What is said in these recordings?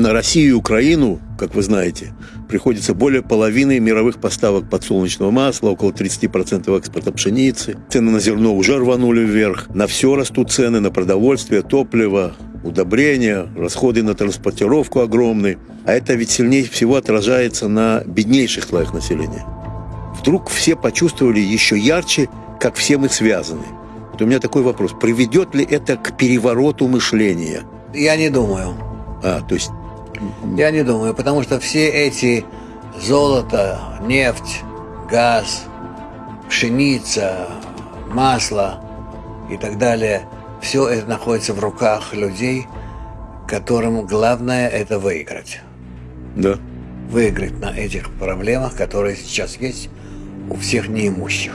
на Россию и Украину, как вы знаете, приходится более половины мировых поставок подсолнечного масла, около 30% экспорта пшеницы. Цены на зерно уже рванули вверх. На все растут цены, на продовольствие, топливо, удобрения, расходы на транспортировку огромные. А это ведь сильнее всего отражается на беднейших слоях населения. Вдруг все почувствовали еще ярче, как все мы связаны. Вот у меня такой вопрос. Приведет ли это к перевороту мышления? Я не думаю. А, то есть Я не думаю, потому что все эти золото, нефть, газ, пшеница, масло и так далее, все это находится в руках людей, которым главное это выиграть. Да. Выиграть на этих проблемах, которые сейчас есть у всех неимущих.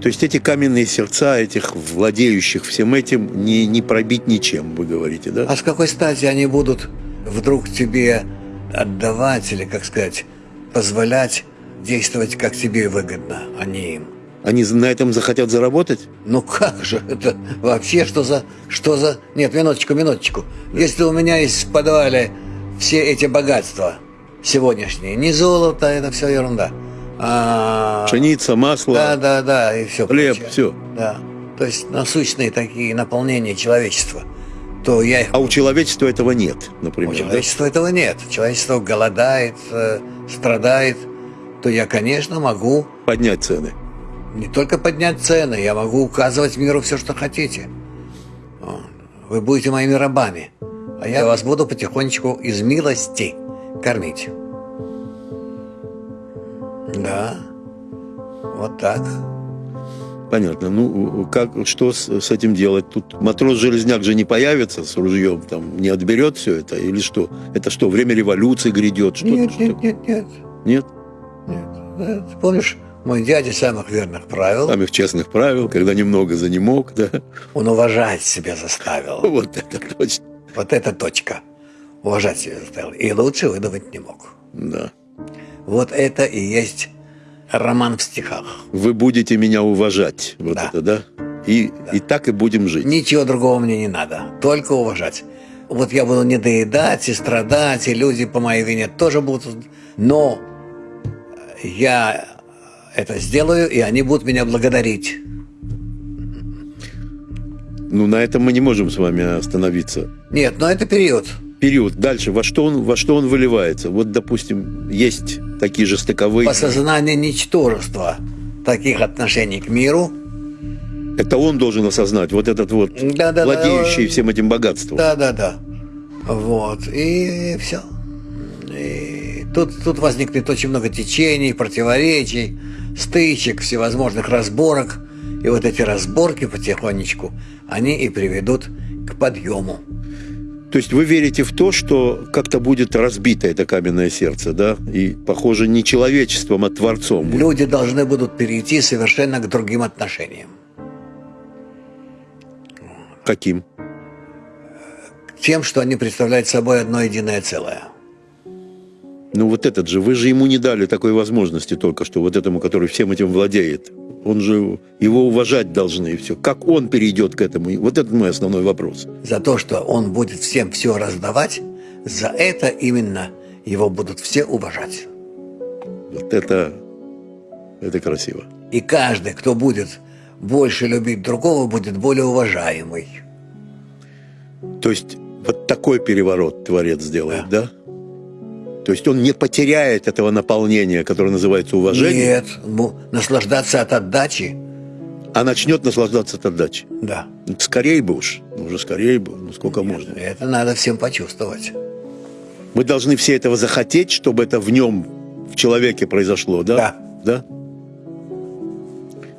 То есть эти каменные сердца этих владеющих всем этим не, не пробить ничем, вы говорите, да? А с какой стати они будут вдруг тебе отдавать или, как сказать, позволять действовать, как тебе выгодно, а не им? Они на этом захотят заработать? Ну как же это вообще что за что за нет минуточку минуточку если у меня есть в подвале все эти богатства сегодняшние не золото это все ерунда а, Пшеница, масло, да да да и все хлеб, прочее. все. да то есть насущные такие наполнения человечества то я А у человечества этого нет, например. у да? человечества этого нет человечество голодает э, страдает то я конечно могу Поднять цены. не только поднять цены, я могу указывать миру все, что хотите. Вы будете моими рабами, а я вас буду потихонечку из милости кормить. Да, вот так. Понятно. Ну, как, что с, с этим делать? Тут матрос-железняк же не появится с ружьем, там, не отберет все это? Или что? Это что, время революции грядет? Что Нет, что? нет, нет, нет, Нет? нет. Да, ты помнишь, мой дядя самых верных правил, Самых честных правил, когда немного за не мог, да? он уважать себя заставил. Вот это точно. Вот эта точка. Уважать себя заставил. И лучше выдавать не мог. Да. Вот это и есть роман в стихах. Вы будете меня уважать. Вот Да. это, да? И, и так и будем жить. Ничего другого мне не надо, только уважать. Вот я буду недоедать и страдать, и люди по моей вине тоже будут, но я это сделаю, и они будут меня благодарить. Ну, на этом мы не можем с вами остановиться. Нет, но это период. Период. Дальше. Во что он, во что он выливается? Вот, допустим, есть такие же стыковые. Осознание ничтожества таких отношений к миру. Это он должен осознать. Вот этот вот Да-да-да. владеющий всем этим богатством. Да, да, да. Вот. И все. И тут, тут возникнет очень много течений, противоречий, стычек, всевозможных разборок. И вот эти разборки потихонечку, они и приведут к подъему. То есть вы верите в то, что как-то будет разбито это каменное сердце, да? И, похоже, не человечеством, а Творцом. Люди должны будут перейти совершенно к другим отношениям. Каким? К тем, что они представляют собой одно единое целое. Ну вот этот же, вы же ему не дали такой возможности только что, вот этому, который всем этим владеет. Он же, его уважать должны и все. Как он перейдет к этому? Вот это мой основной вопрос. За то, что он будет всем все раздавать, за это именно его будут все уважать. Вот это, это красиво. И каждый, кто будет больше любить другого, будет более уважаемый. То есть вот такой переворот Творец сделает, да? То есть он не потеряет этого наполнения, которое называется уважение, Нет, ну, наслаждаться от отдачи, а начнет наслаждаться от отдачи. да. Скорее бы уж, ну уже скорее бы, ну сколько можно. Это надо всем почувствовать. Мы должны все этого захотеть, чтобы это в нем, в человеке произошло, да? Да. Да?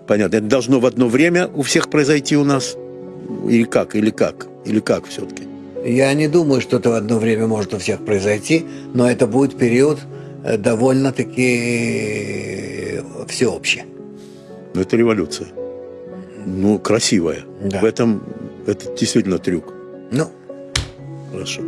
Понятно. Это должно в одно время у всех произойти у нас? Или как? Или как? Или как все-таки? Я не думаю, что это в одно время может у всех произойти, но это будет период э, довольно-таки всеобщий. Ну, это революция. Ну, красивая. Да. В этом это действительно трюк. Ну, Хорошо.